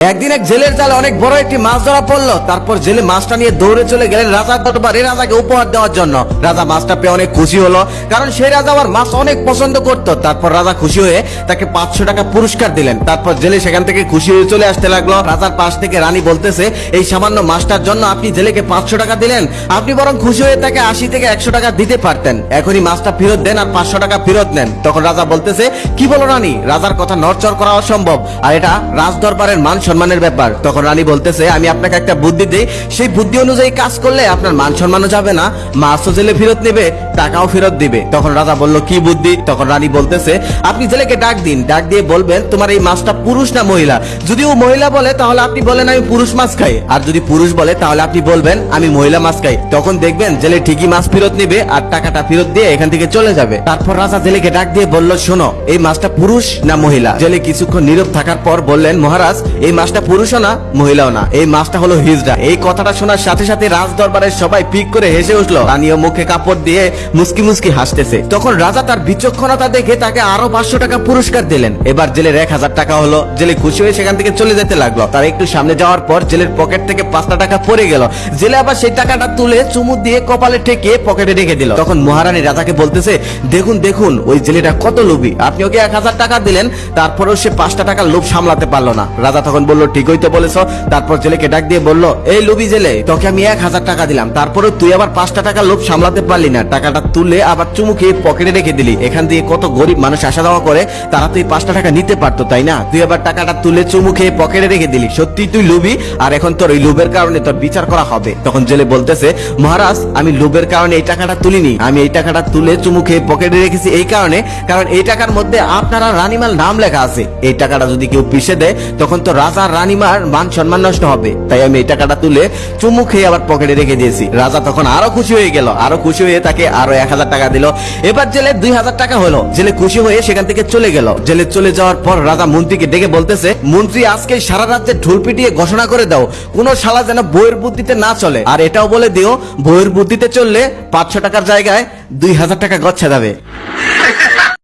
একদিন এক জেলের জালে অনেক বড় একটি মাছ ধরা পড়ল। তারপর জেলে মাছটা নিয়ে দৌড়ে চলে গেলেন রাজার দরবারে রাজাকে উপহার দেওয়ার জন্য। রাজা মাছটা পেয়ে অনেক খুশি হলো, কারণ সেই রাজা আবার মাছ অনেক পছন্দ করতো। তারপর রাজা খুশি হয়ে তাকে পাঁচশো টাকা পুরস্কার দিলেন। তারপর জেলে সেখান থেকে খুশি হয়ে চলে আসতে লাগল। রাজার পাশ থেকে রানী বলতেছে, এই সামান্য মাছটার জন্য আপনি জেলেকে পাঁচশো টাকা দিলেন। আপনি বরং খুশি হয়ে তাকে আশি থেকে একশো টাকা দিতে পারতেন। এখনই মাছটা ফেরত দেন আর পাঁচশো টাকা ফেরত নেন। তখন রাজা বলতেছে, কি বলো রানী? রাজার কথা নড়চড় করা অসম্ভব। আর এটা রাজ দরবারের মান সম্মানের ব্যাপার। তখন রানী বলতেছে, আমি আপনাকে একটা বুদ্ধি দিই। সেই বুদ্ধি অনুযায়ী কাজ করলে আপনার মান সম্মানও যাবে না। মাছও জেলে ফেরত নেবে, টাকাও ফেরত দিবে। তখন রাজা বলল, কি বুদ্ধি? তখন রানী বলতেছে, আপনি জেলেকে ডাক দিন। ডাক দিয়ে বলবেন, তোমার এই মাছটা পুরুষ না মহিলা? যদি ও মহিলা বলে, তাহলে আপনি বলেন, আমি পুরুষ মাছ খাই। আর যদি পুরুষ বলে, তাহলে আপনি বলবেন, আমি মহিলা মাছ খাই। তখন দেখবেন, জেলে ঠিকই মাছ ফেরত নেবে আর টাকাটা ফেরত দিয়ে এখান থেকে চলে যাবে। তারপর রাজা জেলেকে ডাক দিয়ে বলল, শোনো, এই মাছটা পুরুষ না মহিলা? জেলে কিছুক্ষণ নীরব থাকার পর বললেন, মহারাজ, এই মাছটা পুরুষও না, মহিলাও না। এই মাছটা হলো হিজড়া। এই কথাটা শোনার সাথে সাথে রাজ দরবারের সবাই পিক করে হেসে উঠল। রানীও মুখে কাপড় দিয়ে মুসকি মুসকি হাসতেছে। তখন রাজা তার বিচক্ষণতা দেখে তাকে আরও পাঁচশো টাকা পুরস্কার দিলেন। এবার জেলের এক হাজার টাকা হলো। জেলে খুশি হয়ে সেখান থেকে চলে যেতে লাগল। তার একটু সামনে যাওয়ার পর জেলের পকেট থেকে পাঁচটা টাকা পড়ে গেল। জেলে আবার সেই টাকাটা তুলে চুমু দিয়ে কপালে ঠেকিয়ে পকেটে রেখে দিল। তখন মহারানী রাজাকে বলতেছে, দেখুন দেখুন, ওই জেলেটা কত লোভী। আপনি ওকে এক হাজার টাকা দিলেন? তারপরেও সে পাঁচটা টাকার লোভ সামলাতে পারল না। রাজা তখন বলল ঠিকই তো বলেছ। তারপর জেলেকে ডাক দিয়ে বলল, এই লোভী জেলে, তোকে আমি এক হাজার টাকা দিলাম। তারপরেও তুই আবার পাঁচটা টাকার লোভ সামলাতে পারলি না। টাকাটা তুলে আবার চুমু খেয়ে পকেটে রেখে দিলি। এখান দিয়ে কত গরিব মানুষ আসা যাওয়া করে, তারা তুই পাঁচটা টাকা নিতে পারতো, তাই না? তুই আবার টাকাটা তুলে চুমু খেয়ে পকেটে রেখে দিলি। সত্যি তুই লোভী? আর এখন তোর ওই লোভের কারণে তোর বিচার করা হবে। তখন জেলে বলতেছে, মহারাজ, আমি লোভের কারণে এই টাকাটা তুলিনি। আমি এই টাকাটা তুলে চুমু খেয়ে পকেটে রেখেছি এই কারণে, কারণ এই টাকার মধ্যে আপনারা রানীমাল নাম লেখা আছে। এই টাকাটা যদি কেউ পিষে দেয়, তখন তো রাজা আর রানীমার মান সম্মান নষ্ট হবে। তাই আমি এই টাকাটা তুলে চুমু খেয়ে আবার পকেটে রেখে দিয়েছি। রাজা তখন আরও খুশি হয়ে গেল। আরও খুশি হয়ে তাকে আরও এক হাজার টাকা দিল। এবার জেলে দুই হাজার টাকা হলো। জেলে খুশি হয়ে সেখান থেকে চলে গেল। জেলে চলে যাওয়ার পর রাজা মন্ত্রীকে ডেকে বলতেছে, মন্ত্রী, আজকে সারা রাজ্যে ঢোল পিটিয়ে ঘোষণা করে দাও। কোন শালা যেন বইয়ের বুদ্ধিতে না চলে। আর এটাও বলে দিও, বইয়ের বুদ্ধিতে চললে পাঁচশো টাকার জায়গায় দুই হাজার টাকা গচ্ছা যাবে।